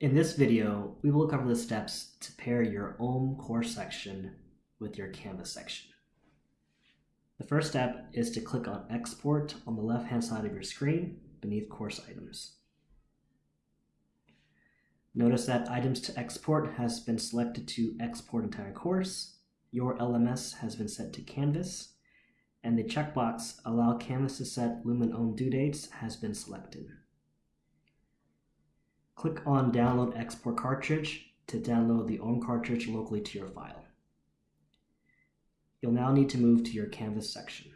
In this video, we will cover the steps to pair your OHM course section with your Canvas section. The first step is to click on Export on the left-hand side of your screen beneath Course Items. Notice that Items to Export has been selected to export entire course, your LMS has been set to Canvas, and the checkbox Allow Canvas to set Lumen OHM due dates has been selected. Click on Download Export Cartridge to download the OHM cartridge locally to your file. You'll now need to move to your Canvas section.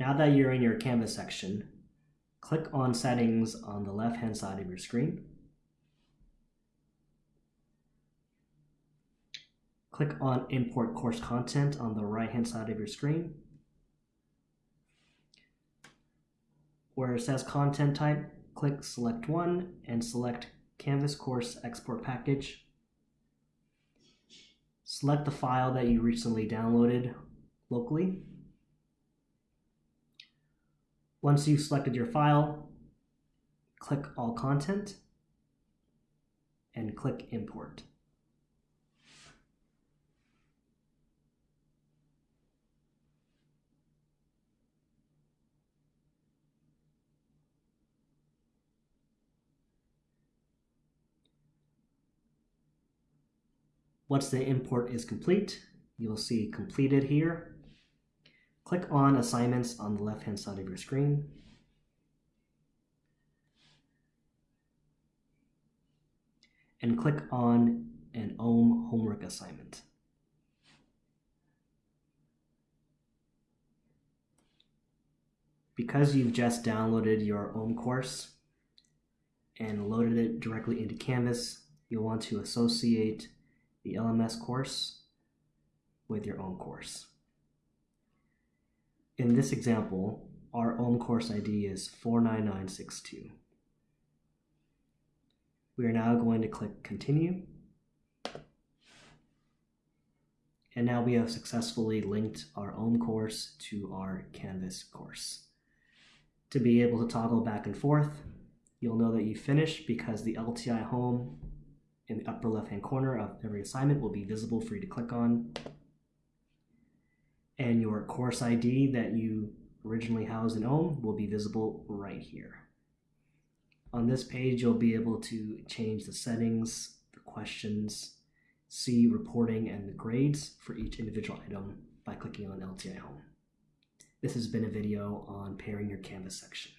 Now that you're in your Canvas section, click on Settings on the left-hand side of your screen. Click on Import Course Content on the right-hand side of your screen. Where it says content type, click select one and select Canvas Course Export Package. Select the file that you recently downloaded locally. Once you've selected your file, click All Content and click Import. Once the import is complete, you'll see completed here. Click on assignments on the left-hand side of your screen. And click on an OHM homework assignment. Because you've just downloaded your OHM course and loaded it directly into Canvas, you'll want to associate the LMS course with your own course. In this example, our OHM course ID is 49962. We are now going to click Continue. And now we have successfully linked our OHM course to our Canvas course. To be able to toggle back and forth, you'll know that you finished because the LTI home in the upper left hand corner of every assignment will be visible for you to click on. And your course ID that you originally housed in OHM will be visible right here. On this page, you'll be able to change the settings, the questions, see reporting and the grades for each individual item by clicking on LTI Home. This has been a video on pairing your Canvas section.